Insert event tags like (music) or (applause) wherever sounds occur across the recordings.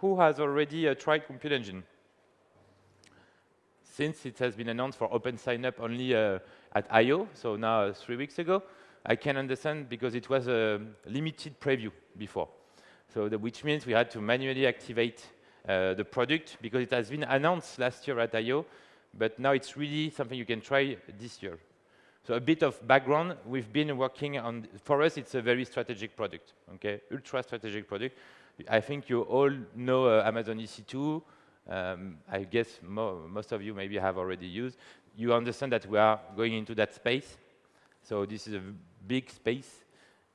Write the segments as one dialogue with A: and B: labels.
A: who has already uh, tried Compute Engine? Since it has been announced for open sign-up only uh, at I.O., so now uh, three weeks ago, I can understand because it was a limited preview before. So the, which means we had to manually activate uh, the product because it has been announced last year at I.O., but now it's really something you can try this year. So a bit of background, we've been working on, for us, it's a very strategic product, okay? Ultra strategic product. I think you all know uh, Amazon EC2. Um, I guess mo most of you maybe have already used. You understand that we are going into that space. So this is a big space.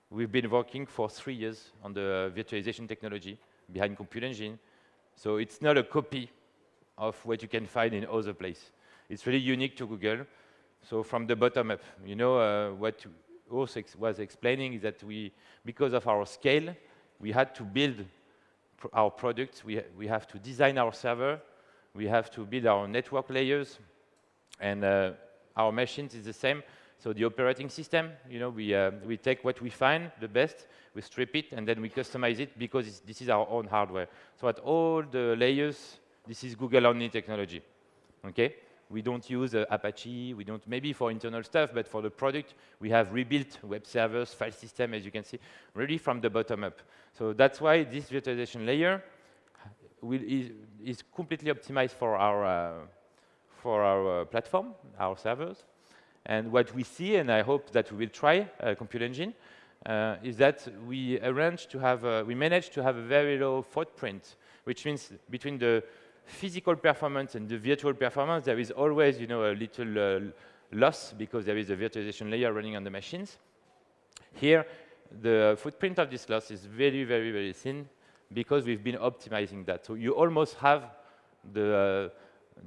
A: We've been working for three years on the virtualization technology behind Compute Engine. So it's not a copy of what you can find in other places. It's really unique to Google. So from the bottom up, you know, uh, what Urs was explaining is that we, because of our scale, we had to build pr our products. We, ha we have to design our server. We have to build our network layers. And uh, our machines is the same. So the operating system, you know, we, uh, we take what we find the best, we strip it, and then we customize it because this is our own hardware. So at all the layers, this is Google-only technology, okay? We don't use uh, Apache, we don't, maybe for internal stuff, but for the product, we have rebuilt web servers, file system, as you can see, really from the bottom up. So that's why this virtualization layer will, is, is, completely optimized for our, uh, for our uh, platform, our servers. And what we see, and I hope that we will try uh, Compute Engine, uh, is that we arrange to have, we manage to have a very low footprint, which means between the physical performance and the virtual performance, there is always, you know, a little uh, loss because there is a virtualization layer running on the machines. Here, the footprint of this loss is very, very, very thin because we've been optimizing that. So you almost have the, uh,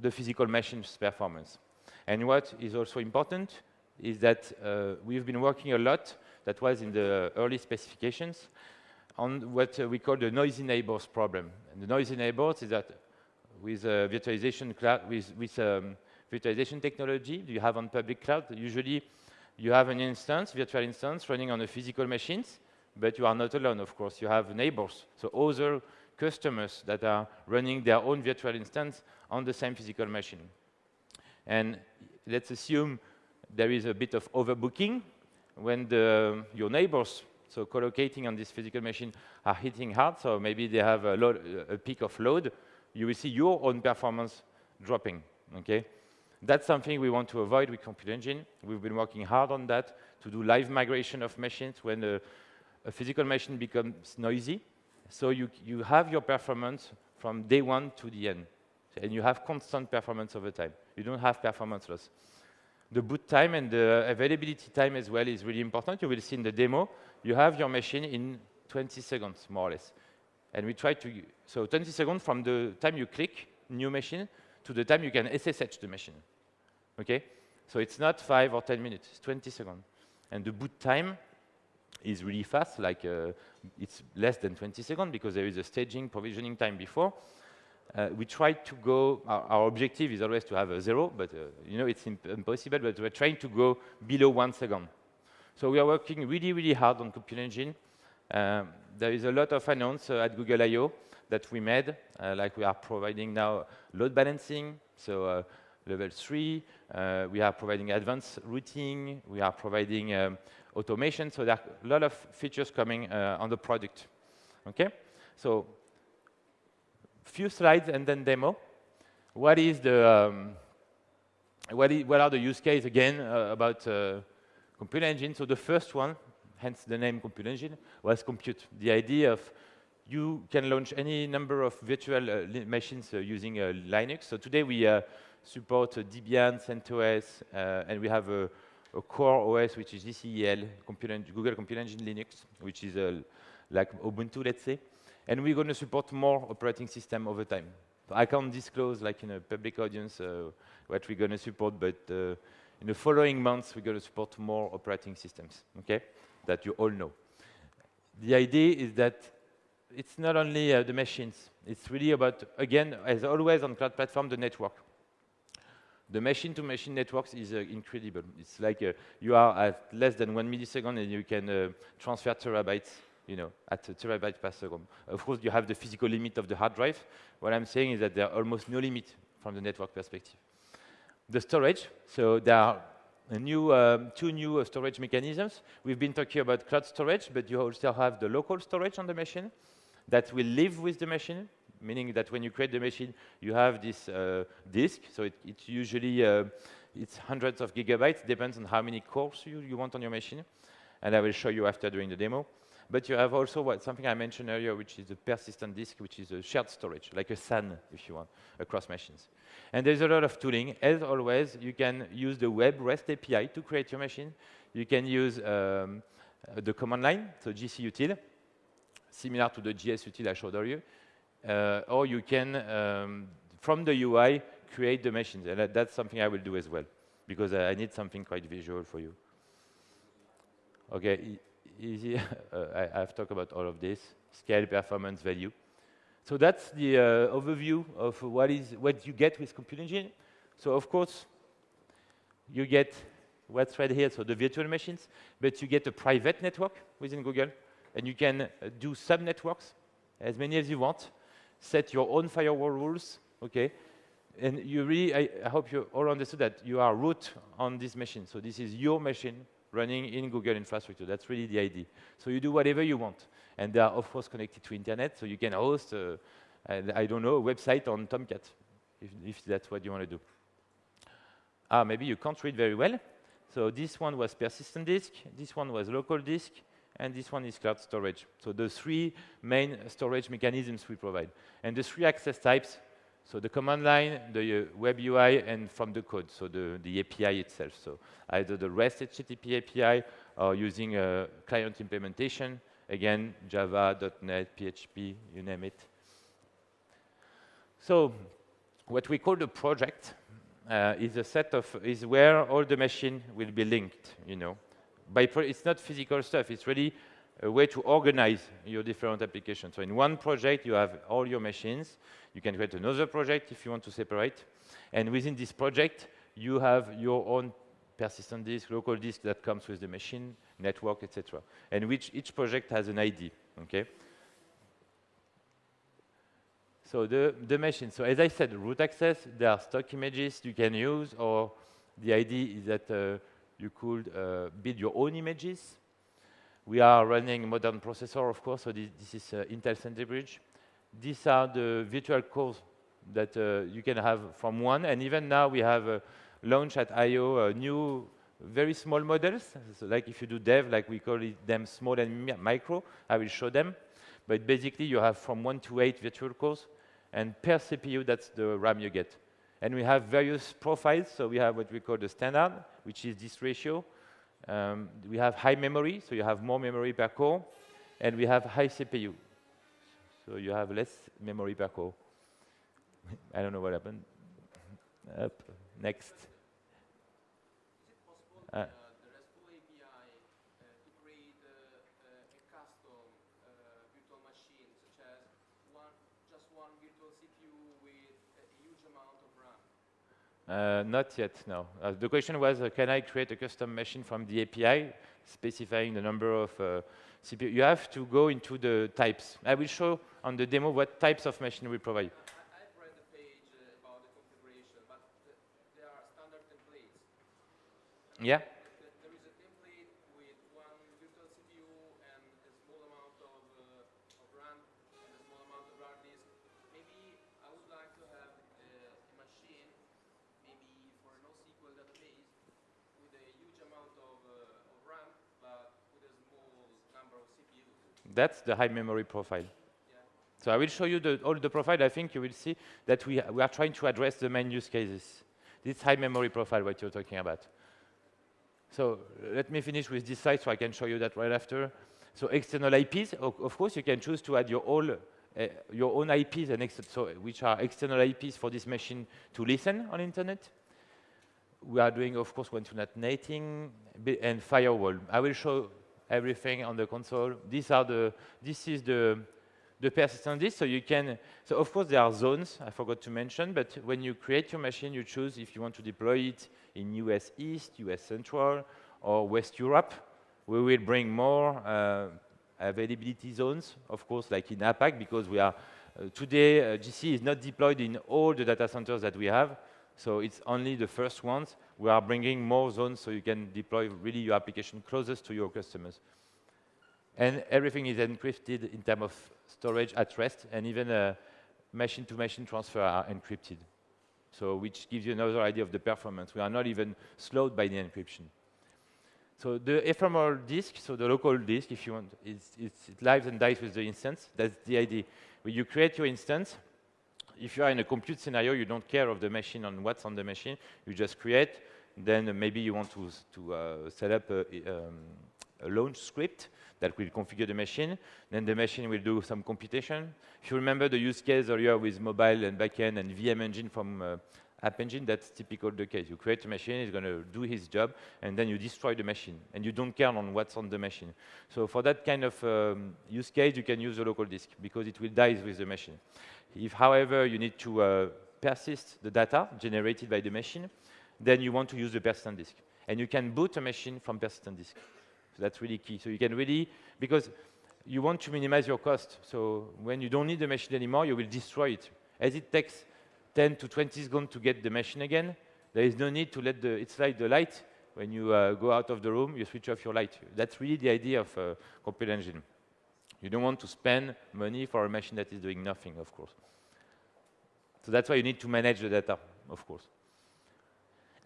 A: the physical machine's performance. And what is also important is that uh, we've been working a lot, that was in the early specifications, on what uh, we call the noisy neighbors problem. And the noisy neighbors is that with virtualization cloud, with, with um, virtualization technology you have on public cloud, usually you have an instance, virtual instance, running on a physical machines, but you are not alone, of course. You have neighbors, so other customers that are running their own virtual instance on the same physical machine. And let's assume there is a bit of overbooking when the, your neighbors, so collocating on this physical machine, are hitting hard, so maybe they have a, load, a peak of load, you will see your own performance dropping, okay? That's something we want to avoid with Compute Engine. We've been working hard on that to do live migration of machines when a, a physical machine becomes noisy. So you, you have your performance from day one to the end. And you have constant performance over time. You don't have performance loss. The boot time and the availability time as well is really important. You will see in the demo, you have your machine in 20 seconds, more or less. And we try to, so 20 seconds from the time you click new machine to the time you can SSH the machine. Okay? So it's not five or 10 minutes, it's 20 seconds. And the boot time is really fast, like uh, it's less than 20 seconds because there is a staging, provisioning time before. Uh, we try to go, our, our, objective is always to have a zero, but uh, you know it's impossible, but we're trying to go below one second. So we are working really, really hard on Compute Engine. Um, there is a lot of announce uh, at Google I.O. that we made, uh, like we are providing now load balancing, so uh, level three, we are providing advanced routing, we are providing um, automation, so there are a lot of features coming on the product. Okay, so few slides and then demo. What is the um, what, are the use case again uh, about uh, Compute Engine? So the first one hence the name Compute Engine, was compute. The idea of you can launch any number of virtual uh, machines uh, using uh, Linux. So today we uh, support uh, Debian, CentOS, uh, and we have a, a, core OS which is GCEL, Compute Google Compute Engine Linux, which is like Ubuntu, let's say. And we're going to support more operating system over time. I can't disclose, like in a public audience, what we're going to support, but in the following months, we're going to support more operating systems. Okay? That you all know. The idea is that it's not only uh, the machines, it's really about, again, as always on cloud platform, the network. The machine-to-machine -machine networks is uh, incredible. It's like uh, you are at less than one millisecond and you can uh, transfer terabytes you know, at a terabyte per second. Of course, you have the physical limit of the hard drive. What I'm saying is that there are almost no limit from the network perspective. The storage, so there are new, um, two new uh, storage mechanisms. We've been talking about cloud storage, but you also have the local storage on the machine that will live with the machine, meaning that when you create the machine, you have this uh, disk. So it, it's usually uh, it's hundreds of gigabytes, depends on how many cores you, you want on your machine. And I will show you after during the demo. But you have also what, something I mentioned earlier, which is a persistent disk, which is a shared storage, like a SAN, if you want, across machines. And there's a lot of tooling. As always, you can use the web REST API to create your machine. You can use um, the command line, so gcutil, similar to the gsutil I showed earlier. Uh, or you can, um, from the UI, create the machines. And that's something I will do as well, because I need something quite visual for you. Okay, easy. (laughs) uh, I, have talked about all of this, scale, performance, value. So that's the uh, overview of what is what you get with Compute Engine. So of course, you get what's right here, so the virtual machines, but you get a private network within Google, and you can uh, do sub-networks, as many as you want, set your own firewall rules, okay? And you really, I, I hope you all understood that you are root on this machine. So this is your machine running in Google infrastructure. That's really the idea. So you do whatever you want. And they are, of course, connected to internet, so you can host, uh, I don't know, a website on Tomcat, if, if that's what you want to do. Ah, maybe you can't read very well. So this one was persistent disk, this one was local disk, and this one is cloud storage. So the three main storage mechanisms we provide. And the three access types, so the command line, the uh, web UI, and from the code, so the, the API itself. So either the REST HTTP API or using a client implementation, again, Java, .NET, PHP, you name it. So what we call the project uh, is a set of, is where all the machine will be linked, you know. By it's not physical stuff, it's really a way to organize your different applications. So in one project, you have all your machines. You can create another project if you want to separate. And within this project, you have your own persistent disk, local disk that comes with the machine, network, etc. And which each project has an ID, okay? So the, the machine, so as I said, root access, there are stock images you can use, or the idea is that uh, you could uh, build your own images we are running modern processor, of course, so this, this is uh, Intel Sandy Bridge. These are the virtual cores that uh, you can have from one, and even now we have uh, launched at I.O. Uh, new, very small models, so like if you do dev, like we call it them small and micro, I will show them. But basically, you have from one to eight virtual cores, and per CPU, that's the RAM you get. And we have various profiles, so we have what we call the standard, which is this ratio, um, we have high memory, so you have more memory per core, and we have high CPU, so you have less memory per core. I don't know what happened. Up, next. Uh, Uh, not yet, no. Uh, the question was, uh, can I create a custom machine from the API, specifying the number of uh, CPU? You have to go into the types. I will show on the demo what types of machine we provide.
B: I've read the page uh, about the configuration, but there are standard templates.
A: Yeah. That's the high memory profile. So I will show you the, all the profile. I think you will see that we, we are trying to address the main use cases. This high memory profile, what you're talking about. So let me finish with this slide so I can show you that right after. So external IPs, of, course, you can choose to add your, all, uh, your own IPs, and so, which are external IPs for this machine to listen on internet. We are doing, of course, one-to-net netting and firewall. I will show everything on the console. These are the, this is the, the persistent disk, so you can, so of course there are zones, I forgot to mention, but when you create your machine, you choose if you want to deploy it in US East, US Central, or West Europe. We will bring more uh, availability zones, of course, like in APAC, because we are uh, today, uh, GC is not deployed in all the data centers that we have, so it's only the first ones. We are bringing more zones so you can deploy really your application closest to your customers. And everything is encrypted in terms of storage at rest, and even uh, machine-to-machine -machine transfer are encrypted. So which gives you another idea of the performance. We are not even slowed by the encryption. So the ephemeral disk, so the local disk, if you want, it's, it's, it lives and dies with the instance. That's the idea. When you create your instance, if you are in a compute scenario, you don't care of the machine on what's on the machine. You just create. Then maybe you want to, to uh, set up a, um, a launch script that will configure the machine. Then the machine will do some computation. If you remember the use case earlier with mobile and backend and VM engine from uh, App Engine, that's typical the case. You create a machine, it's going to do his job, and then you destroy the machine, and you don't care on what's on the machine. So for that kind of um, use case, you can use a local disk, because it will die with the machine. If, however, you need to uh, persist the data generated by the machine, then you want to use the persistent disk. And you can boot a machine from persistent disk. So that's really key. So you can really, because you want to minimize your cost. So when you don't need the machine anymore, you will destroy it. As it takes 10 to 20 seconds to get the machine again, there is no need to let the, it's like the light. When you uh, go out of the room, you switch off your light. That's really the idea of uh, Compute Engine. You don't want to spend money for a machine that is doing nothing, of course. So that's why you need to manage the data, of course.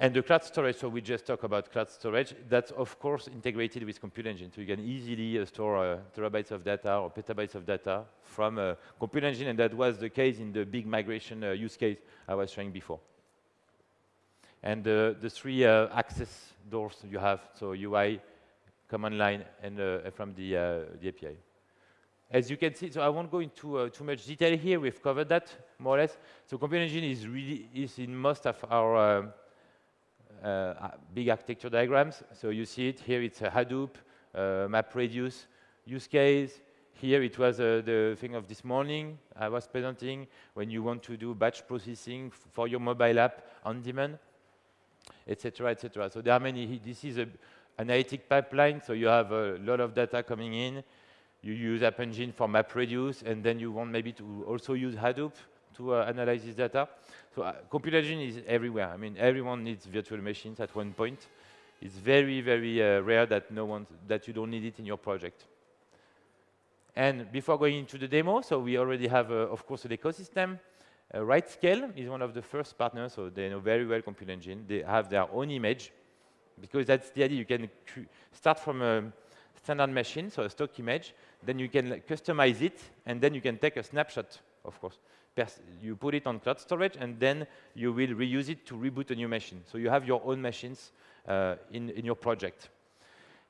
A: And the cloud storage, so we just talked about cloud storage, that's of course integrated with Compute Engine. So you can easily uh, store uh, terabytes of data or petabytes of data from uh, Compute Engine, and that was the case in the big migration uh, use case I was showing before. And uh, the three uh, access doors you have, so UI, command line, and from the, the API. As you can see, so I won't go into too much detail here. We've covered that more or less. So Compute Engine is really is in most of our uh, big architecture diagrams. So you see it here, it's a Hadoop, uh, MapReduce use case. Here it was uh, the thing of this morning I was presenting when you want to do batch processing for your mobile app on demand, etc., etc. So there are many. This is an analytic pipeline, so you have a lot of data coming in. You use App Engine for MapReduce, and then you want maybe to also use Hadoop to uh, analyze this data. So uh, Compute Engine is everywhere. I mean, everyone needs virtual machines at one point. It's very, very uh, rare that no one that you don't need it in your project. And before going into the demo, so we already have, of course, an ecosystem. Uh, RightScale is one of the first partners, so they know very well Compute Engine. They have their own image, because that's the idea. You can start from a standard machine, so a stock image, then you can customize it, and then you can take a snapshot, of course you put it on cloud storage, and then you will reuse it to reboot a new machine. So you have your own machines uh, in, in your project.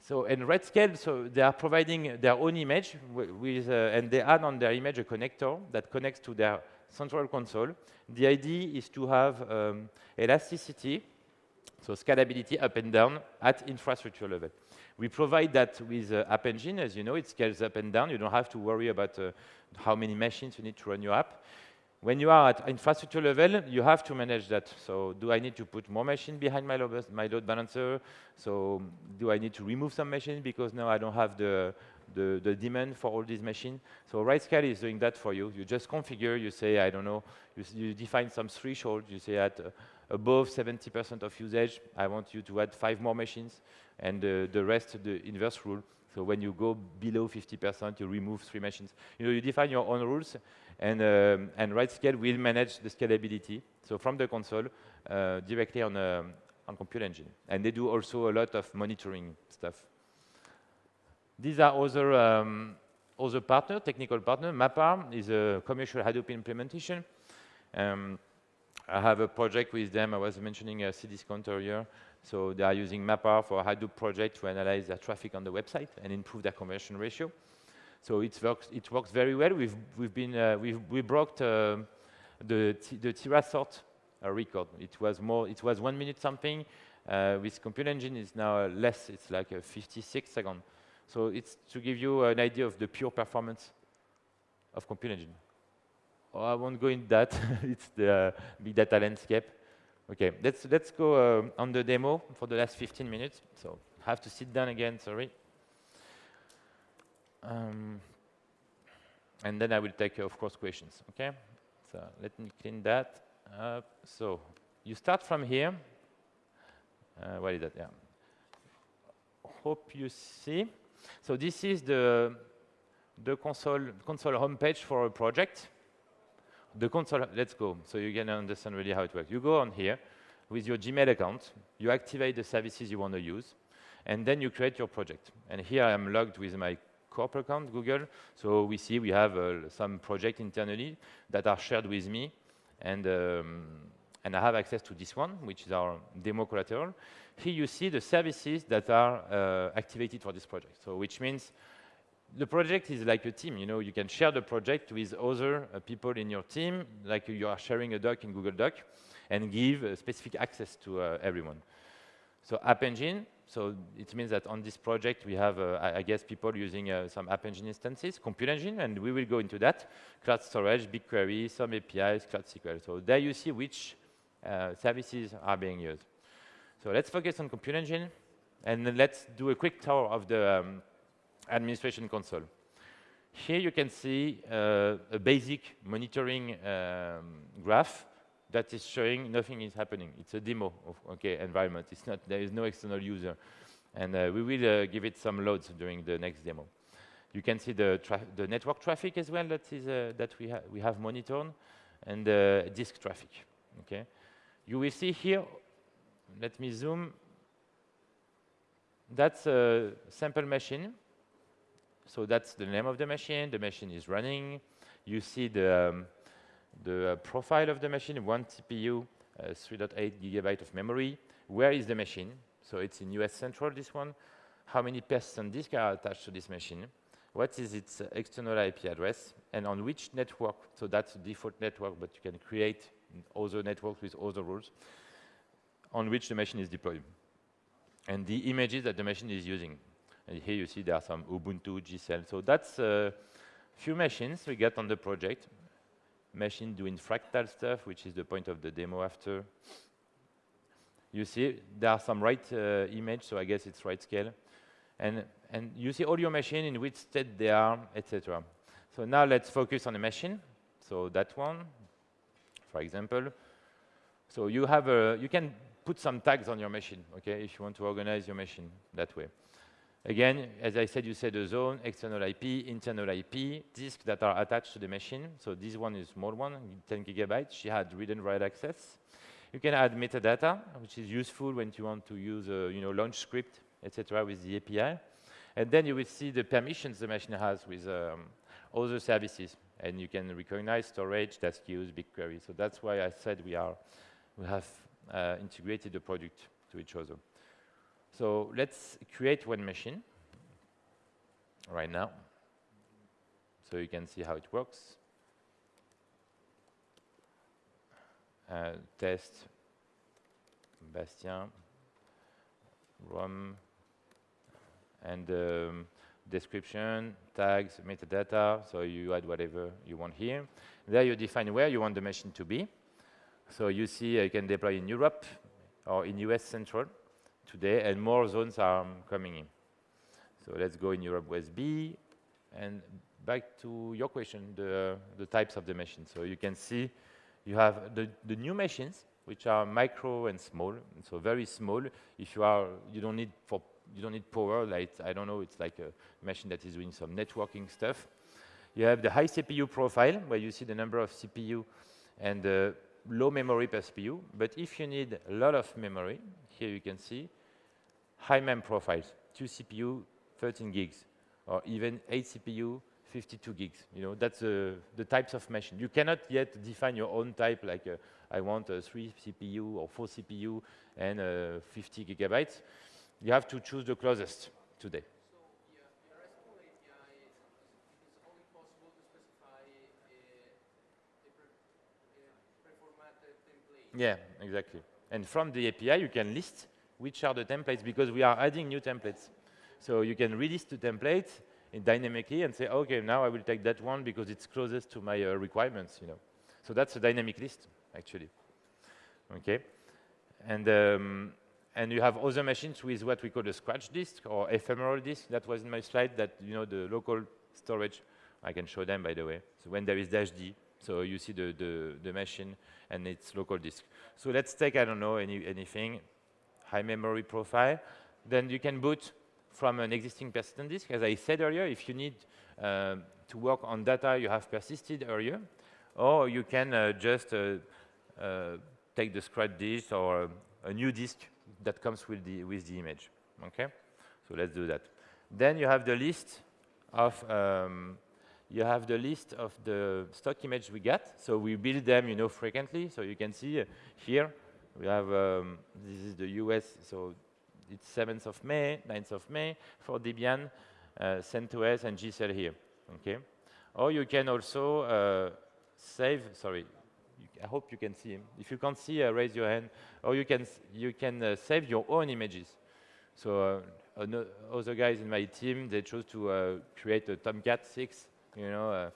A: So in RightScale, so they are providing their own image with, uh, and they add on their image a connector that connects to their central console. The idea is to have um, elasticity, so scalability up and down at infrastructure level. We provide that with uh, App Engine, as you know, it scales up and down. You don't have to worry about uh, how many machines you need to run your app. When you are at infrastructure level, you have to manage that. So do I need to put more machine behind my load, my load balancer? So do I need to remove some machines because now I don't have the, the, the demand for all these machines? So RightScale is doing that for you. You just configure, you say, I don't know, you, you define some threshold. You say at uh, above 70% of usage, I want you to add five more machines, and uh, the rest, the inverse rule. So when you go below 50%, you remove three machines. You know, you define your own rules, and, um, and RightScale will manage the scalability. So from the console, uh, directly on, a, um, on Compute Engine. And they do also a lot of monitoring stuff. These are other, um, other partner, technical partner. MapR is a commercial Hadoop implementation. Um, I have a project with them. I was mentioning a Cdiscount earlier. So they are using MapR for a Hadoop project to analyze their traffic on the website and improve their conversion ratio. So it works, it works very well. We've, we've been, uh, we've, we broke uh, the, the TeraSort uh, record. It was more, it was one minute something. Uh, with Compute Engine, it's now less. It's like 56 seconds. So it's to give you an idea of the pure performance of Compute Engine. Oh, I won't go into that. (laughs) it's the big data landscape. Okay, let's, let's go uh, on the demo for the last 15 minutes. So have to sit down again, sorry. Um, and then I will take, of course, questions, okay? So let me clean that up. So you start from here. Uh, what is that? Yeah. Hope you see. So this is the the console console homepage for a project. The console, let's go, so you can understand really how it works. You go on here with your Gmail account, you activate the services you want to use, and then you create your project. And here I am logged with my corporate account, Google. So we see we have uh, some project internally that are shared with me, and um, and I have access to this one, which is our demo collateral. Here you see the services that are uh, activated for this project. So which means the project is like a team. You know, you can share the project with other uh, people in your team, like you are sharing a doc in Google Doc, and give uh, specific access to uh, everyone. So App Engine, so it means that on this project we have, uh, I, I, guess, people using uh, some App Engine instances, Compute Engine, and we will go into that. Cloud Storage, BigQuery, some APIs, Cloud SQL. So there you see which uh, services are being used. So let's focus on Compute Engine, and let's do a quick tour of the um, administration console. Here you can see uh, a basic monitoring um, graph that is showing nothing is happening. It's a demo of okay environment. It's not there is no external user, and uh, we will uh, give it some loads during the next demo. You can see the the network traffic as well that is uh, that we have we have monitored, and uh, disk traffic. Okay, you will see here. Let me zoom. That's a sample machine so that's the name of the machine. The machine is running. You see the, um, the uh, profile of the machine, one CPU, uh, 3.8 gigabyte of memory. Where is the machine? So it's in US Central, this one. How many persistent disk are attached to this machine? What is its external IP address? And on which network? So that's the default network, but you can create other networks with other rules on which the machine is deployed. And the images that the machine is using. And here you see there are some Ubuntu, GCell. So that's a few machines we get on the project. Machine doing fractal stuff, which is the point of the demo after. You see there are some right uh, image, so I guess it's right scale. And, and you see all your machine in which state they are, etc. So now let's focus on the machine. So that one, for example. So you have a, you can put some tags on your machine, okay, if you want to organize your machine that way. Again, as I said, you said a zone, external IP, internal IP, disks that are attached to the machine. So this one is small one, 10 gigabytes. She had read and write access. You can add metadata, which is useful when you want to use a you know, launch script, etc. with the API. And then you will see the permissions the machine has with um, other services. And you can recognize storage, task queues, BigQuery. So that's why I said we, are, we have uh, integrated the product to each other. So let's create one machine right now. So you can see how it works. Uh, test, Bastien, ROM, and um, description, tags, metadata, so you add whatever you want here. There you define where you want the machine to be. So you see uh, you can deploy in Europe or in US Central today, and more zones are coming in. So let's go in Europe West B, and back to your question, the, the types of the machines. So you can see you have the, the new machines, which are micro and small, so very small. If you are, you don't need for you don't need power, like I don't know, it's like a machine that is doing some networking stuff. You have the high CPU profile, where you see the number of CPU and the low memory per CPU. But if you need a lot of memory, here you can see high mem profiles, two CPU, 13 gigs, or even eight CPU, 52 gigs. You know, that's uh, the types of machine. You cannot yet define your own type, like uh, I want a three CPU or four CPU and uh, 50 gigabytes. You have to choose the closest today. Yeah, exactly. And from the API, you can list which are the templates because we are adding new templates. So you can release the template dynamically and say, okay, now I will take that one because it's closest to my uh, requirements, you know. So that's a dynamic list, actually. Okay. And um, and you have other machines with what we call a scratch disk or ephemeral disk. That was in my slide that, you know, the local storage. I can show them, by the way. So when there is dash D, so you see the, the, the machine and its local disk. So let's take, I don't know, any, anything, high memory profile. Then you can boot from an existing persistent disk. As I said earlier, if you need uh, to work on data you have persisted earlier, or you can uh, just uh, uh take the scratch disk or a new disk that comes with the, with the image, okay? So let's do that. Then you have the list of, um, you have the list of the stock image we get. So we build them, you know, frequently. So you can see here, we have, um, this is the US, so it's 7th of May, 9th of May for Debian, uh, CentOS and GCell here, okay? Or you can also uh, save, sorry, I hope you can see. If you can't see, uh, raise your hand. Or you can, you can uh, save your own images. So uh, other guys in my team, they chose to uh, create a Tomcat 6, you know, uh,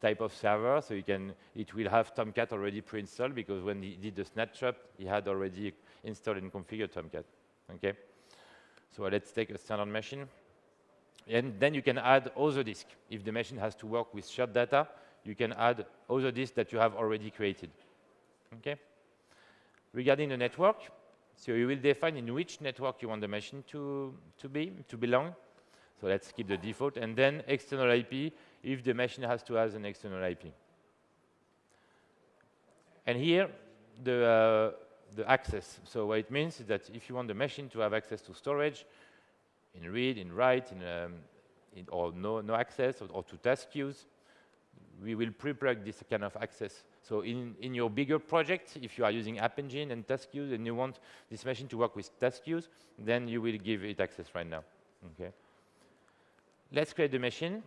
A: type of server. So you can, it will have Tomcat already pre-installed because when he did the snapshot, he had already installed and configured Tomcat. Okay. So let's take a standard machine. And then you can add other disk. If the machine has to work with shared data, you can add other disks that you have already created. Okay? Regarding the network, so you will define in which network you want the machine to, to be, to belong. So let's keep the default. And then external IP, if the machine has to have an external IP. And here, the, uh, the access. So what it means is that if you want the machine to have access to storage, in read, in write, in, um, in or no, no access, or, or to task queues, we will pre-plug this kind of access. So in, in your bigger project, if you are using App Engine and task queues and you want this machine to work with task queues, then you will give it access right now. Okay. Let's create the machine.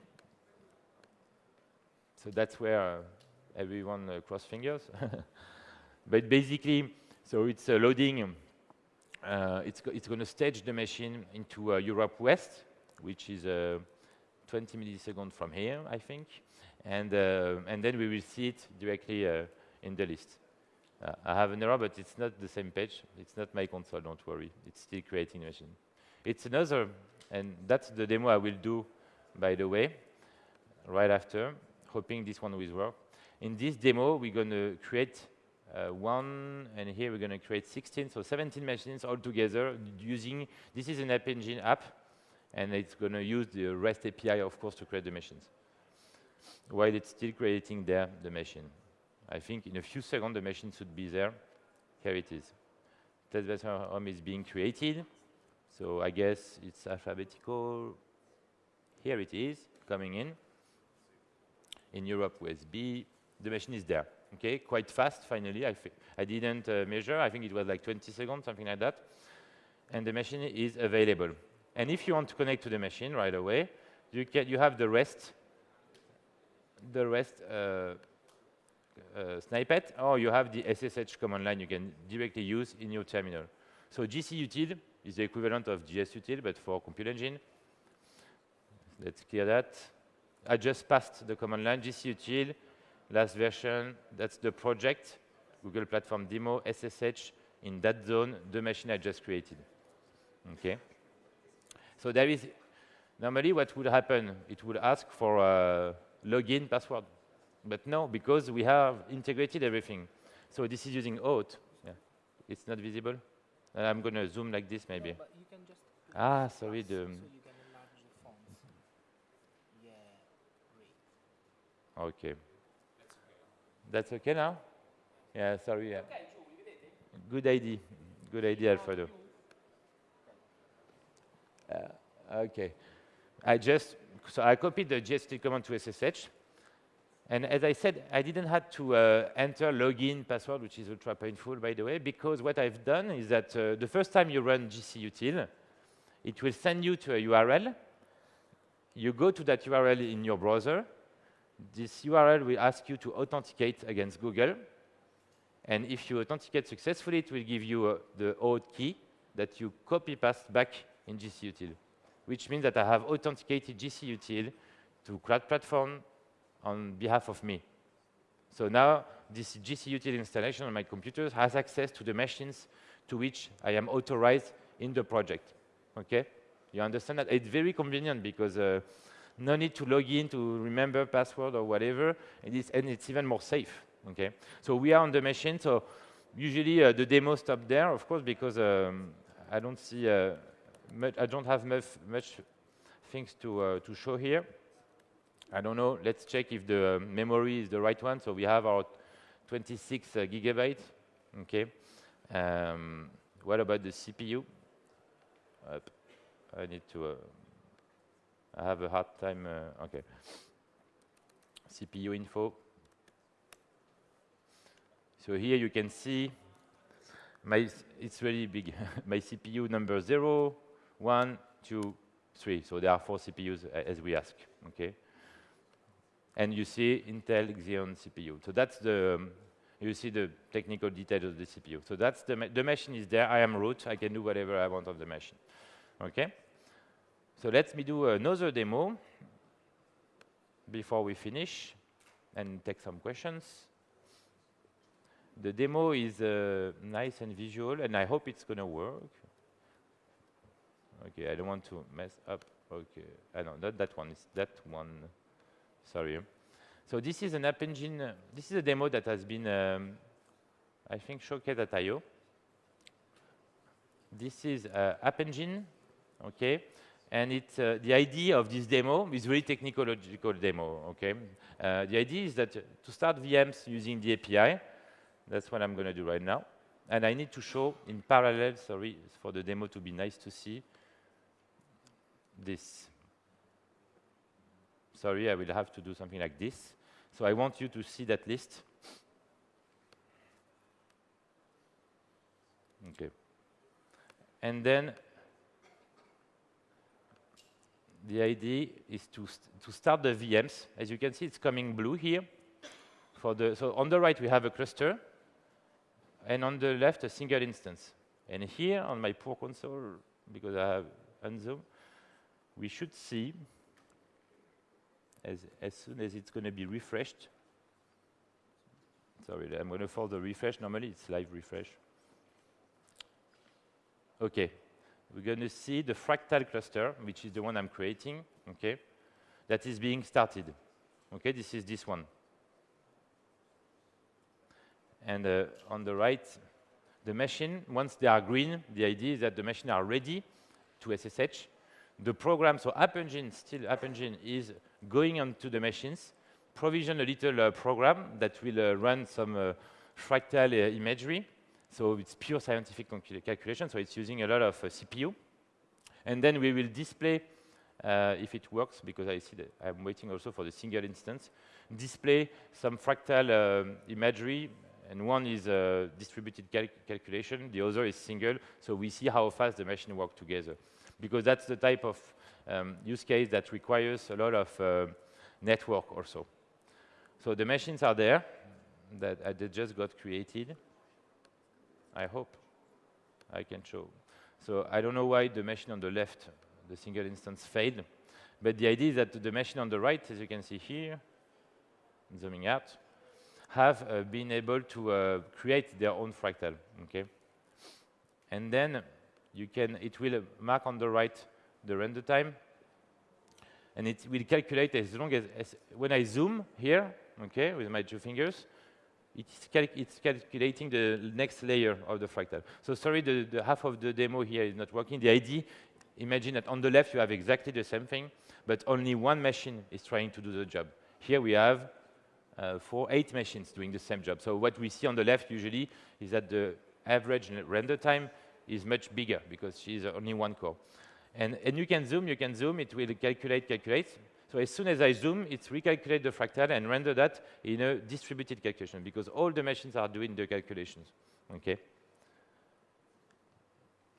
A: So that's where uh, everyone uh, cross fingers. (laughs) but basically, so it's uh, loading. Uh, it's it's going to stage the machine into uh, Europe West, which is uh, 20 milliseconds from here, I think and, uh, and then we will see it directly in the list. I have an error, but it's not the same page. It's not my console, don't worry. It's still creating machine. It's another, and that's the demo I will do, by the way, right after, hoping this one will work. In this demo, we're going to create uh, one, and here we're going to create 16, so 17 machines all together using, this is an App Engine app, and it's going to use the REST API, of course, to create the machines while it's still creating there the machine. I think in a few seconds the machine should be there. Here it is. Test home is being created. So I guess it's alphabetical. Here it is, coming in. In Europe USB, the machine is there. Okay, quite fast finally. I, I didn't uh, measure, I think it was like 20 seconds, something like that. And the machine is available. And if you want to connect to the machine right away, you, can, you have the REST the rest uh, uh, snippet, or you have the SSH command line you can directly use in your terminal. So gcutil is the equivalent of gsutil, but for compute engine. Let's clear that. I just passed the command line gcutil, last version, that's the project, Google Platform Demo, SSH, in that zone, the machine I just created. Okay. So there is, normally what would happen, it would ask for a login password. But no, because we have integrated everything. So this is using auth. Yeah. It's not visible. Uh, I'm going to zoom like this maybe. ah, sorry. The, so okay. That's okay now? Yeah, sorry. Yeah. Good idea. Good idea, Alfredo. Uh, okay. I just so I copied the GST command to SSH. And as I said, I didn't have to uh, enter login password, which is ultra painful, by the way, because what I've done is that uh, the first time you run gcutil, it will send you to a URL. You go to that URL in your browser. This URL will ask you to authenticate against Google. And if you authenticate successfully, it will give you uh, the auth key that you copy paste back in gcutil which means that I have authenticated GCUtil to cloud platform on behalf of me. So now this GCUtil installation on my computer has access to the machines to which I am authorized in the project. Okay? You understand that? It's very convenient because uh, no need to log in to remember password or whatever, and it's, and it's even more safe. Okay? So we are on the machine, so usually uh, the demo stop there, of course, because um, I don't see uh, much, I don't have much, much things to, uh, to show here. I don't know, let's check if the uh, memory is the right one. So we have our 26 uh, gigabytes, okay. Um, what about the CPU? I need to, uh, I have a hard time, uh, okay. CPU info. So here you can see my, it's really big. (laughs) my CPU number zero, one, two, three. So there are four CPUs as we ask, okay? And you see Intel Xeon CPU. So that's the, um, you see the technical details of the CPU. So that's the, the machine is there. I am root. I can do whatever I want on the machine. Okay? So let me do another demo before we finish and take some questions. The demo is uh, nice and visual, and I hope it's going to work. Okay, I don't want to mess up. Okay, I know, not that one, it's that one. Sorry. So this is an App Engine. Uh, this is a demo that has been, um, I think, showcased at I.O. This is uh, App Engine, okay? And it's, uh, the idea of this demo is really technological demo, okay? Uh, the idea is that to start VMs using the API, that's what I'm going to do right now. And I need to show in parallel, sorry, for the demo to be nice to see, this. Sorry, I will have to do something like this. So I want you to see that list. Okay. And then the idea is to, st to start the VMs. As you can see, it's coming blue here. For the, so on the right, we have a cluster. And on the left, a single instance. And here on my poor console, because I have unzoom, we should see as, as soon as it's going to be refreshed. Sorry, I'm going to force the refresh. Normally, it's live refresh. OK. We're going to see the fractal cluster, which is the one I'm creating, OK, that is being started. OK, this is this one. And uh, on the right, the machine, once they are green, the idea is that the machine are ready to SSH. The program, so App Engine, still App Engine is going onto the machines, provision a little uh, program that will uh, run some uh, fractal uh, imagery. So it's pure scientific calculation, so it's using a lot of uh, CPU. And then we will display, uh, if it works, because I see that I'm waiting also for the single instance, display some fractal um, imagery, and one is distributed cal calculation, the other is single, so we see how fast the machine work together. Because that's the type of um, use case that requires a lot of uh, network also. So the machines are there that they just got created. I hope I can show. So I don't know why the machine on the left, the single instance failed, but the idea is that the machine on the right, as you can see here, zooming out, have uh, been able to uh, create their own fractal, okay? And then you can, it will mark on the right the render time. And it will calculate as long as, as when I zoom here, okay, with my two fingers, it's, cal it's, calculating the next layer of the fractal. So sorry, the, the, half of the demo here is not working. The idea, imagine that on the left you have exactly the same thing, but only one machine is trying to do the job. Here we have uh, four, eight machines doing the same job. So what we see on the left usually is that the average render time is much bigger because she's only one core. And, and you can zoom, you can zoom, it will calculate, calculate. So as soon as I zoom, it recalculates the fractal and render that in a distributed calculation because all the machines are doing the calculations, okay?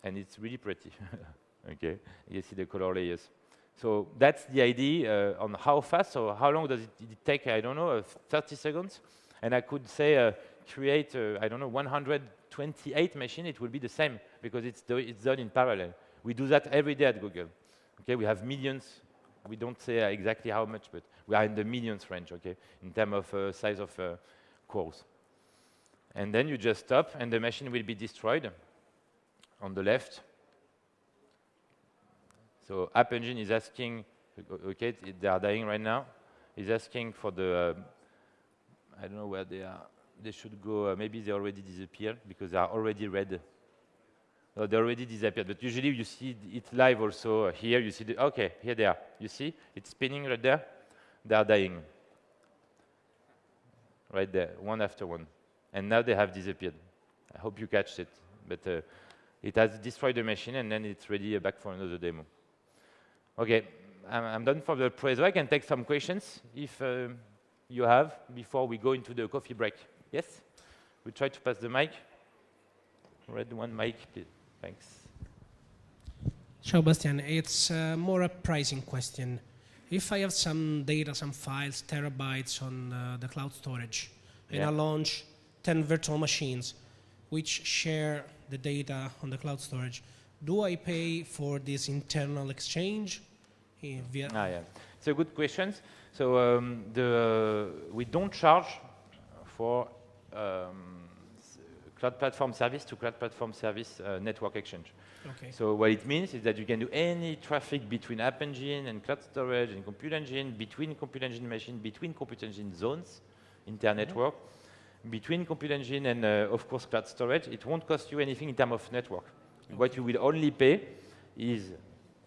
A: And it's really pretty, (laughs) okay? You see the color layers. So that's the idea uh, on how fast, so how long does it, it take, I don't know, uh, 30 seconds? And I could say uh, create, uh, I don't know, 128 machines, it will be the same because it's, do it's done in parallel. We do that every day at Google. Okay, we have millions. We don't say uh, exactly how much, but we are in the millions range, okay, in terms of uh, size of uh, cores. And then you just stop, and the machine will be destroyed on the left. So App Engine is asking, okay, they are dying right now. Is asking for the, uh, I don't know where they are. They should go, uh, maybe they already disappeared because they are already red. No, they already disappeared, but usually you see it live also. Here you see, the, okay, here they are. You see, it's spinning right there. They are dying. Right there, one after one. And now they have disappeared. I hope you catch it. But uh, it has destroyed the machine, and then it's ready uh, back for another demo. Okay, I'm, I'm done for the preso. I can take some questions if uh, you have before we go into the coffee break. Yes? We try to pass the mic. Red one mic, please. Thanks.
C: Ciao Bastian, it's uh, more a pricing question. If I have some data, some files, terabytes on uh, the cloud storage, and
A: Yeah.
C: I launch 10 virtual machines which share the data on the cloud storage, do I pay for this internal exchange eh, via
A: Ah, yeah. It's a good question. So um, the, we don't charge for um, cloud platform service to cloud platform service uh, network exchange.
C: Okay.
A: So what it means is that you can do any traffic between App Engine and Cloud Storage and Compute Engine, between Compute Engine machine, between Compute Engine zones, inter-network, between Compute Engine and, uh, of course, Cloud Storage. It won't cost you anything in terms of network. What you will only pay is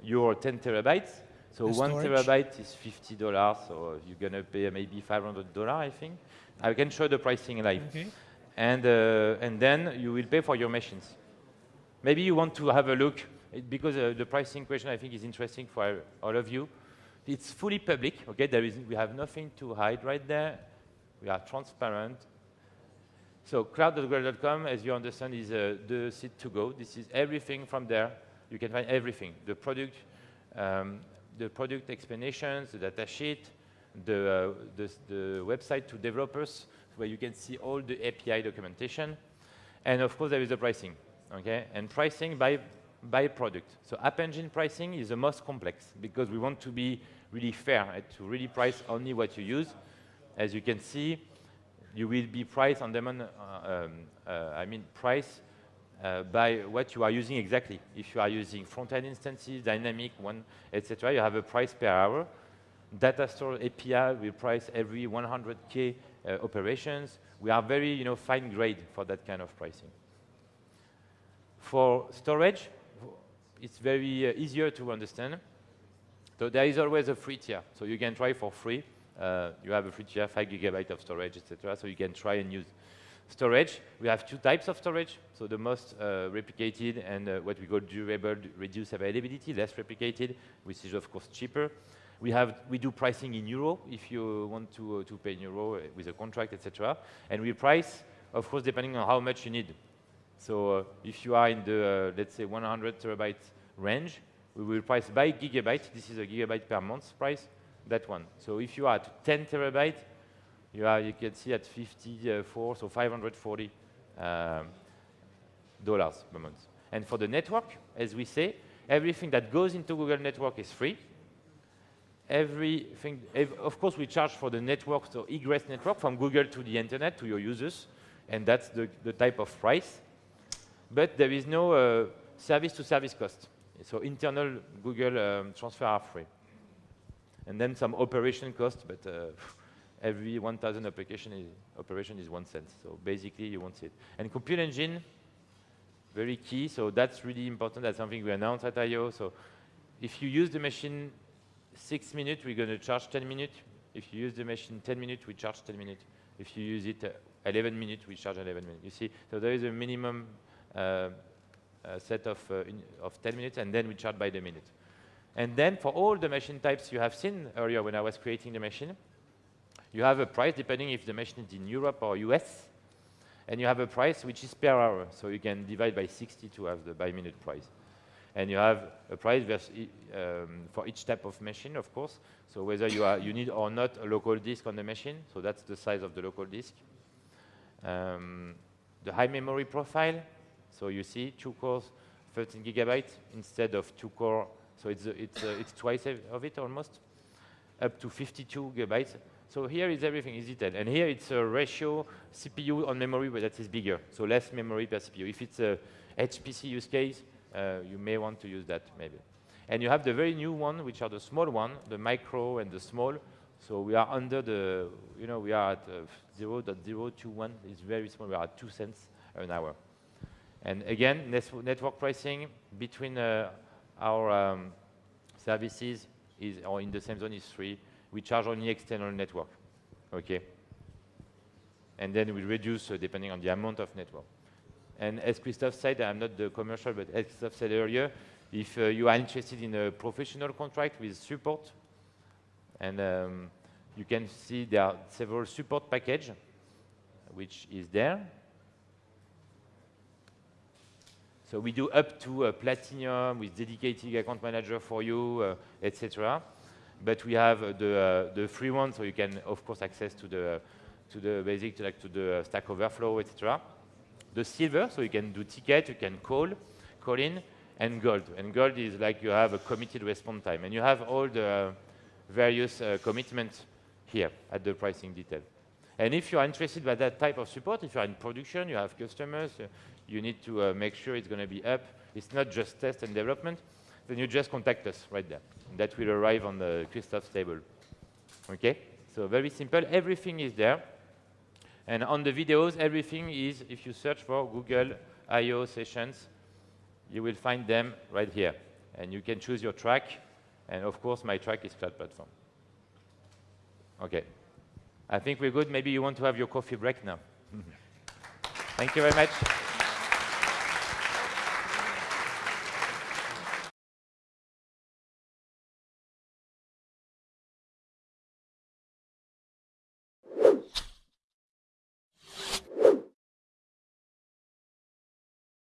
A: your 10 terabytes. So
C: The
A: one
C: storage?
A: terabyte is $50, so you're going to pay maybe $500, I think. I can show the pricing live
C: Okay.
A: And, uh, and then you will pay for your machines. Maybe you want to have a look, because uh, the pricing question I think is interesting for all of you. It's fully public, okay? There is, we have nothing to hide right there. We are transparent. So cloud.google.com, as you understand, is uh, the site to go. This is everything from there. You can find everything: the product, um, the product explanations, the data sheet, the, uh, the, the website to developers, where you can see all the API documentation, and of course there is the pricing. Okay, and pricing by by product. So App Engine pricing is the most complex because we want to be really fair to really price only what you use. As you can see, you will be priced on demand, uh, um, uh, I mean price uh, by what you are using exactly. If you are using front-end instances, dynamic, one, etc., you have a price per hour. Data store API will price every 100K uh, operations. We are very, you know, fine grade for that kind of pricing. For storage, it's very uh, easier to understand. So there is always a free tier. So you can try for free. Uh, you have a free tier, 5 gigabyte of storage, etc. So you can try and use storage. We have two types of storage. So the most uh, replicated and uh, what we call durable, reduced availability, less replicated, which is of course cheaper. We have we do pricing in euro if you want to uh, to pay in euro uh, with a contract, etc. And we price, of course, depending on how much you need. So uh, if you are in the, uh, let's say, 100 terabyte range, we will price by gigabyte. This is a gigabyte per month price, that one. So if you are at 10 terabyte, you, are, you can see at 54, so 540 um, dollars per month. And for the network, as we say, everything that goes into Google Network is free. Everything, ev- of course, we charge for the network, so egress network from Google to the internet to your users, and that's the, the type of price but there is no uh, service-to-service cost. So internal Google um, transfer are free. And then some operation cost, but uh, (laughs) every 1,000 application is, operation is one cent. So basically, you won't see it. And compute engine, very key. So that's really important. That's something we announced at I.O. So if you use the machine six minutes, we're going to charge 10 minutes. If you use the machine 10 minutes, we charge 10 minutes. If you use it uh, 11 minutes, we charge 11 minutes. You see, so there is a minimum uh, uh, set of, uh, in, of 10 minutes, and then we charge by the minute. And then for all the machine types you have seen earlier when I was creating the machine, you have a price depending if the machine is in Europe or US, and you have a price which is per hour. So you can divide by 60 to have the by minute price. And you have a price um, for each type of machine, of course. So whether you, are, you need or not a local disk on the machine, so that's the size of the local disk. Um, the high memory profile, so you see two cores, 13 gigabytes instead of two core, so it's, uh, it's, uh, it's twice of it almost, up to 52 gigabytes. So here is everything is detailed. And here it's a ratio CPU on memory but that is bigger, so less memory per CPU. If it's a HPC use case, you may want to use that maybe. And you have the very new one, which are the small one, the micro and the small. So we are under the, you know, we are at uh, 0.021. It's very small. We are at 2 cents an hour. And again, network pricing between uh, our um, services is, or in the same zone is 3. We charge only external network, okay? And then we reduce uh, depending on the amount of network. And as Christophe said, I'm not the commercial, but as Christophe said earlier, if uh, you are interested in a professional contract with support, and um, you can see there are several support package, which is there. So we do up to uh, platinum with dedicated account manager for you, uh, etc. But we have uh, the, uh, the free one, so you can, of course, access to the, to the basic, to, like, to the Stack Overflow, etc. The silver, so you can do ticket, you can call, call in, and gold. And gold is like you have a committed response time. And you have all the various uh, commitments here at the pricing detail. And if you are interested by that type of support, if you are in production, you have customers, uh, you need to uh, make sure it's going to be up. It's not just test and development. Then you just contact us right there. And that will arrive on the Christophe's table. Okay? So very simple. Everything is there. And on the videos, everything is, if you search for Google I.O. sessions, you will find them right here. And you can choose your track. And of course, my track is Cloud Platform. Okay. I think we're good. Maybe you want to have your coffee break now. Mm-hmm. Thank you very much.